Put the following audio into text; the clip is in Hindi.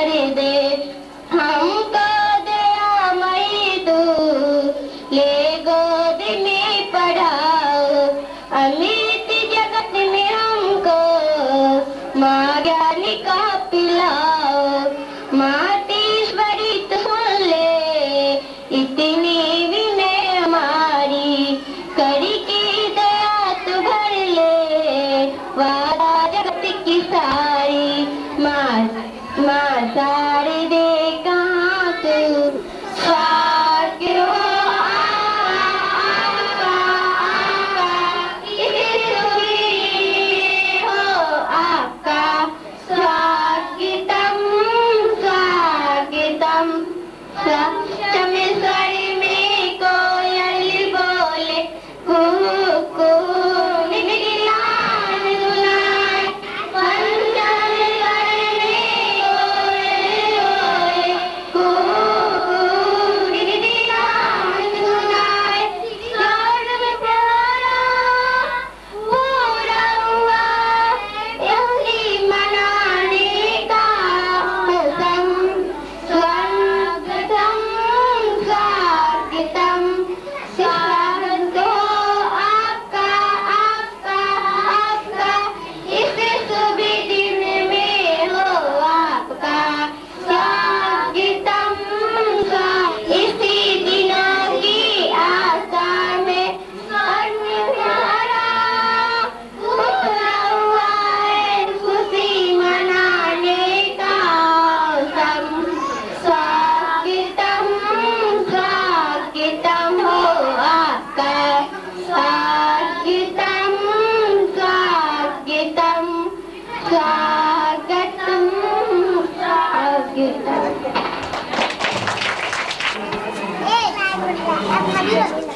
कर दे। हमको दया मई तू। में जगत में हमको का पिलाओ। मातीश्वरी तू ले, इतनी करी की दया तू भर ले वादा जगत की सारी। माँ माँ सारी दे तू 三 Gracias.